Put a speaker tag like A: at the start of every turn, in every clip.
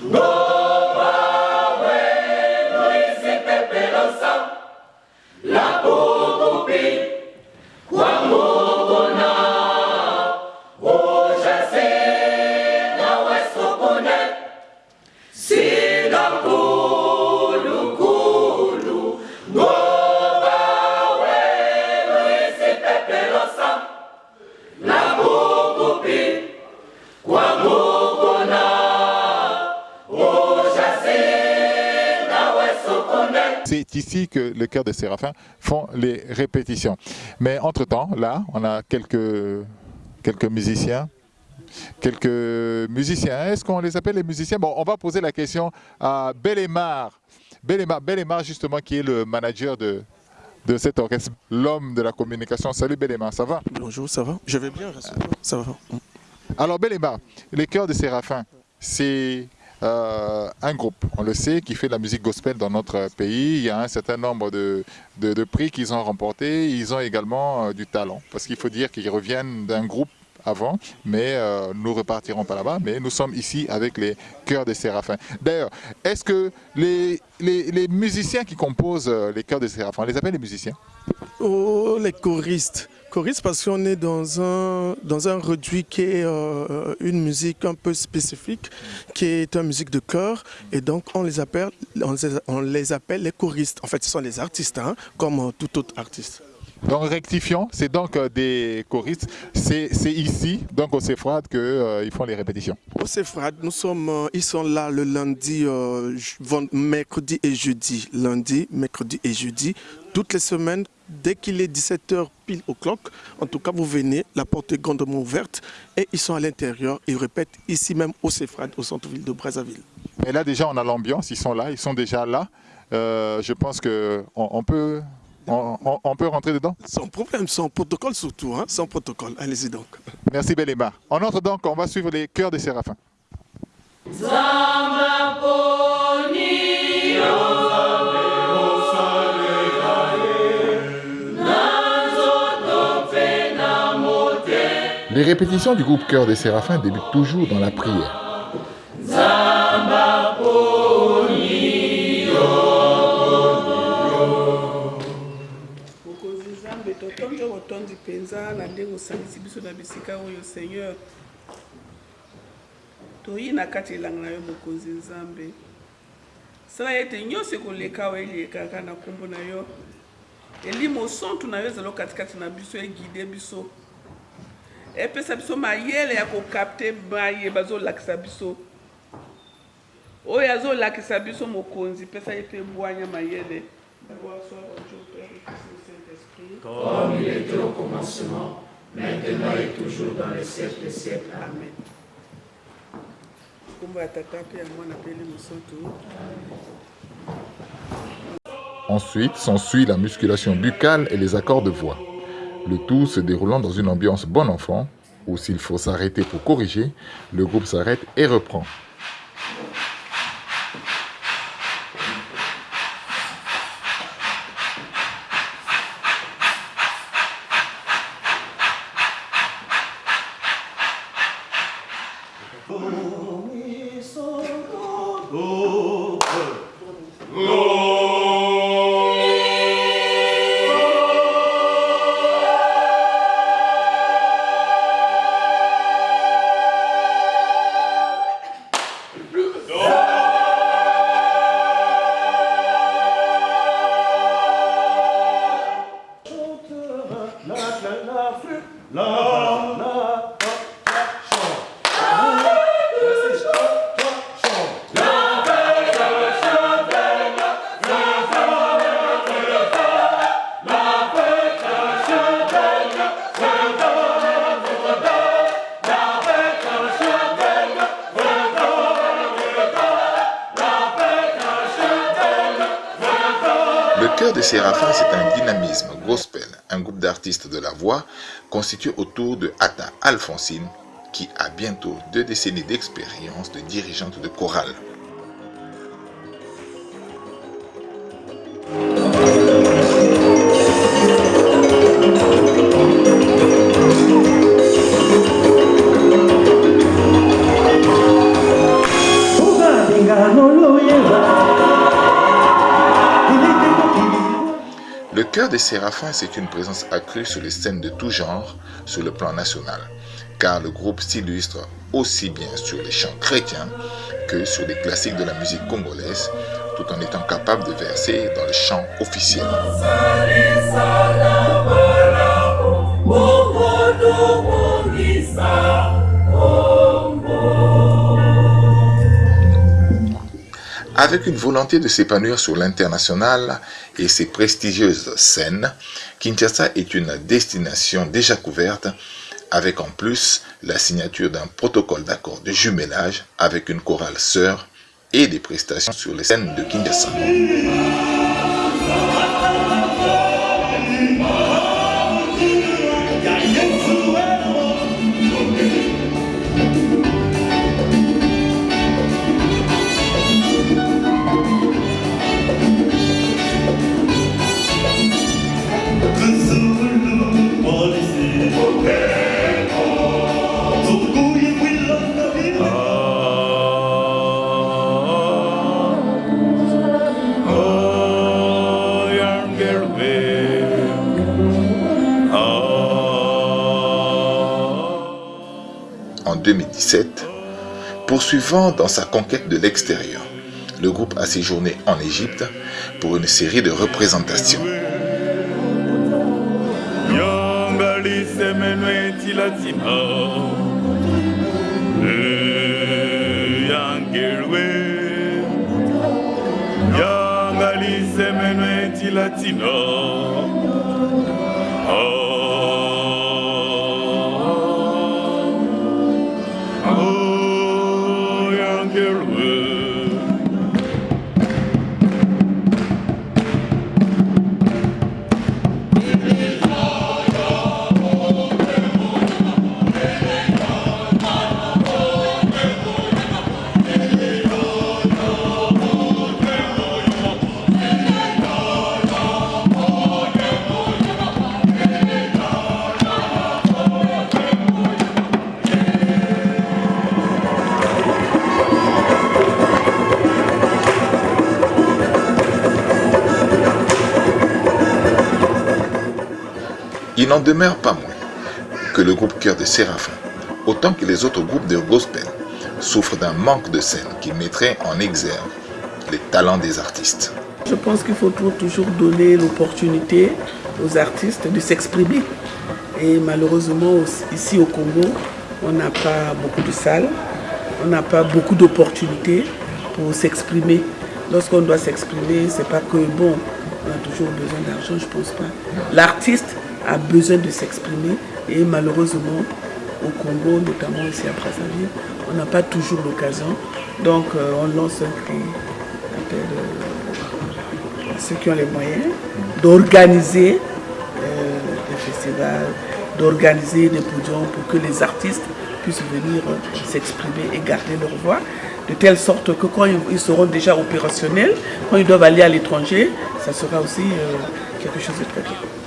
A: Go! C'est ici que le chœur des Séraphins font les répétitions. Mais entre-temps, là, on a quelques, quelques musiciens. Quelques musiciens. Est-ce qu'on les appelle les musiciens? Bon, on va poser la question à Bellemare. Bellemare, Bellemare justement, qui est le manager de, de cet orchestre, l'homme de la communication. Salut Bellemare, ça va?
B: Bonjour, ça va? Je vais bien, ça va.
A: Alors Bellemare, les chœurs des Séraphins, c'est euh, un groupe, on le sait, qui fait de la musique gospel dans notre pays. Il y a un certain nombre de, de, prix qu'ils ont remportés. Ils ont également euh, du talent, parce qu'il faut dire qu'ils reviennent d'un groupe avant, mais euh, nous repartirons pas là-bas, mais nous sommes ici avec les chœurs des séraphins. D'ailleurs, est-ce que les, les, les, musiciens qui composent les chœurs des séraphins, on les appelle les musiciens?
B: Oh, les choristes choriste parce qu'on est dans un, dans un réduit qui est euh, une musique un peu spécifique, qui est une musique de chœur, et donc on les appelle, on les, appelle les choristes. En fait, ce sont les artistes, hein, comme euh, tout autre artiste.
A: Donc rectifions, c'est donc euh, des choristes, c'est ici, donc au CEFRAD, qu'ils font les répétitions.
B: Au CEFRAD, nous sommes, ils sont là le lundi, mercredi et jeudi. Lundi, mercredi et jeudi, toutes les semaines, dès qu'il est 17h pile au clock, en tout cas vous venez, la porte est grandement ouverte et ils sont à l'intérieur, ils répètent ici même au CEFRAD, au centre-ville de Brazzaville.
A: Et là déjà on a l'ambiance, ils sont là, ils sont déjà là. Euh, je pense qu'on on peut, on, peut rentrer dedans
B: Sans problème, sans protocole surtout, hein, sans protocole. Allez-y donc.
A: Merci Beléma. On entre donc, on va suivre les chœurs des séraphins. Répétitions du groupe Chœur des Séraphins débutent toujours dans la prière.
C: Epesa biso mayele ya kokapte maye bazolakisa biso oyo azolakisa biso mokonzi pesa ye mpe bwanya mayele
D: Comme il était au commencement, maintenant et toujours dans les siècles des siècles. Amen.
A: Ensuite s'ensuit la musculation buccale et les accords de voix le tout se déroulant dans une ambiance bon enfant, où s'il faut s'arrêter pour corriger, le groupe s'arrête et reprend.
E: Cœur des Séraphins, c'est un dynamisme gospel, un groupe d'artistes de la voix constitué autour de Atta Alphonsine, qui a bientôt deux décennies d'expérience de dirigeante de chorale. Des Séraphins, c'est une présence accrue sur les scènes de tout genre sur le plan national, car le groupe s'illustre aussi bien sur les chants chrétiens que sur les classiques de la musique congolaise, tout en étant capable de verser dans le chant officiel. Avec une volonté de s'épanouir sur l'international et ses prestigieuses scènes, Kinshasa est une destination déjà couverte avec en plus la signature d'un protocole d'accord de jumelage avec une chorale sœur et des prestations sur les scènes de Kinshasa. 2017, poursuivant dans sa conquête de l'extérieur, le groupe a séjourné en Égypte pour une série de représentations. Il n'en demeure pas moins que le groupe Cœur de Séraphin, autant que les autres groupes de gospel, souffre d'un manque de scène qui mettrait en exergue les talents des artistes.
C: Je pense qu'il faut toujours donner l'opportunité aux artistes de s'exprimer. Et malheureusement, ici au Congo, on n'a pas beaucoup de salles, on n'a pas beaucoup d'opportunités pour s'exprimer. Lorsqu'on doit s'exprimer, c'est pas que bon, on a toujours besoin d'argent, je pense pas. L'artiste a besoin de s'exprimer et malheureusement au Congo, notamment ici à Brazzaville, on n'a pas toujours l'occasion. Donc euh, on lance un cri à ceux qui ont les moyens d'organiser euh, des festivals, d'organiser des podiums pour que les artistes puissent venir s'exprimer et garder leur voix, de telle sorte que quand ils seront déjà opérationnels, quand ils doivent aller à l'étranger, ça sera aussi euh, quelque chose de très bien.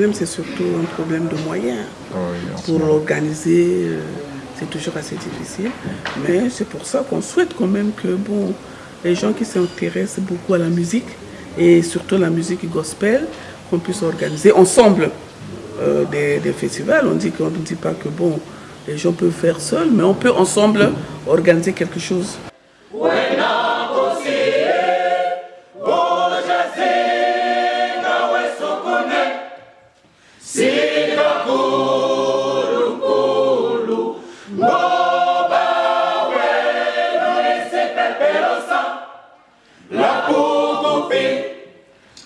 C: Problème, c'est surtout un problème de moyens. Pour organiser, euh, c'est toujours assez difficile. Mais c'est pour ça qu'on souhaite quand même que bon, les gens qui s'intéressent beaucoup à la musique, et surtout la musique gospel, qu'on puisse organiser ensemble euh, des, des, festivals. On dit qu'on ne dit pas que bon, les gens peuvent faire seuls, mais on peut ensemble organiser quelque chose.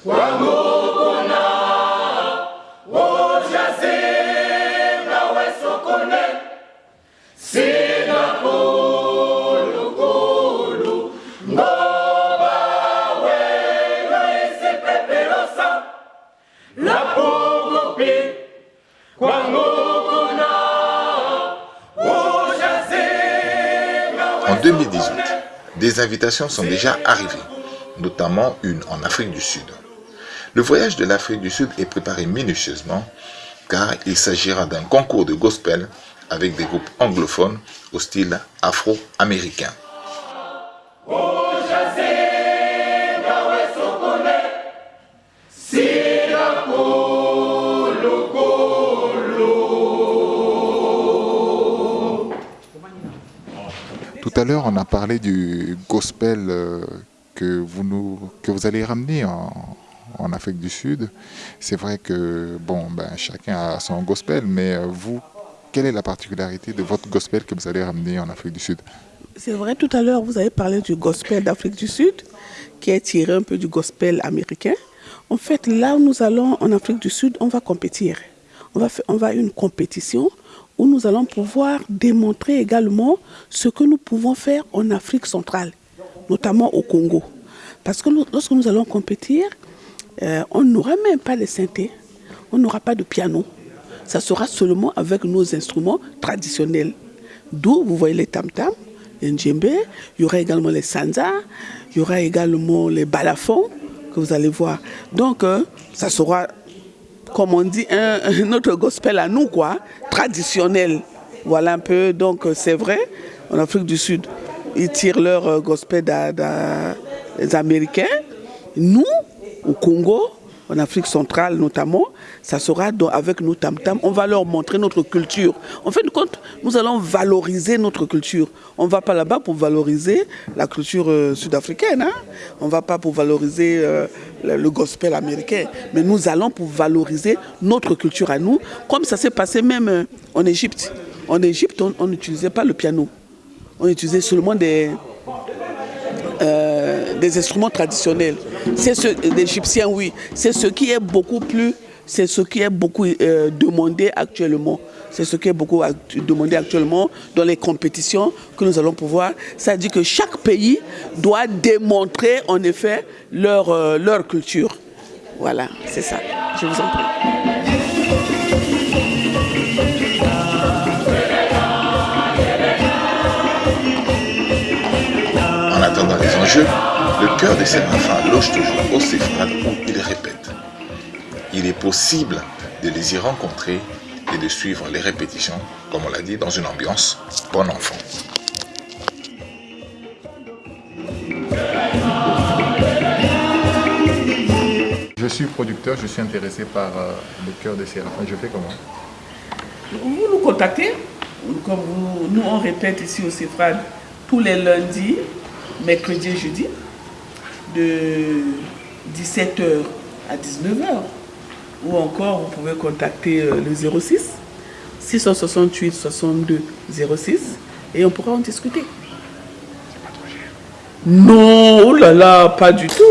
E: En 2018, des invitations sont déjà arrivées, notamment une en Afrique du Sud. Le voyage de l'Afrique du Sud est préparé minutieusement car il s'agira d'un concours de gospel avec des groupes anglophones au style afro-américain.
A: Tout à l'heure, on a parlé du gospel euh, que vous, nous, que vous allez ramener en, en Afrique du Sud. C'est vrai que bon, ben, chacun a son gospel, mais euh, vous, quelle est la particularité de votre gospel que vous allez ramener en Afrique du Sud?
C: C'est vrai, tout à l'heure, vous avez parlé du gospel d'Afrique du Sud, qui est tiré un peu du gospel américain. En fait, là où nous allons en Afrique du Sud, on va compétir. On va, faire, on va une compétition où nous allons pouvoir démontrer également ce que nous pouvons faire en Afrique centrale, notamment au Congo. Parce que lorsque nous allons compétir, euh, on n'aura même pas de synthé, on n'aura pas de piano. Ça sera seulement avec nos instruments traditionnels. D'où vous voyez les tam-tams, les djembe, il y aura également les sanza, il y aura également les balafons que vous allez voir. Donc, euh, ça sera, comme on dit, un, notre gospel à nous, quoi, traditionnel. Voilà un peu, donc euh, c'est vrai, en Afrique du Sud, ils tirent leur gospel des Américains. Nous, au Congo, en Afrique centrale notamment, ça sera avec nos tam-tams, on va leur montrer notre culture. En fin de compte, nous allons valoriser notre culture. On ne va pas là-bas pour valoriser la culture euh, sud-africaine, hein? on ne va pas pour valoriser euh, le, gospel américain, mais nous allons pour valoriser notre culture à nous, comme ça s'est passé même euh, en Égypte. En Égypte, on n'utilisait pas le piano, on utilisait seulement des, des instruments traditionnels. C'est ce l'Égyptien, oui. C'est ce qui est beaucoup plus, c'est ce qui est beaucoup euh, demandé actuellement. C'est ce qui est beaucoup demandé actuellement dans les compétitions que nous allons pouvoir. Ça dit que chaque pays doit démontrer en effet leur, euh, leur culture. Voilà, c'est ça. Je vous en prie.
E: En attendant les enjeux, le cœur de Séraphins loge toujours au Céphrade où ils répètent. Il est possible de les y rencontrer et de suivre les répétitions, comme on l'a dit, dans une ambiance bon enfant.
A: Je suis producteur, je suis intéressé par euh, le cœur de Séraphins. Je fais comment?
C: Vous nous contactez, comme vous, nous on répète ici au Céphrade tous les lundis, mercredi et jeudi, de 17h à 19h. Ou encore, vous pouvez contacter euh, le 06 668 62 06 et on pourra en discuter. Non, oh là là, pas du tout.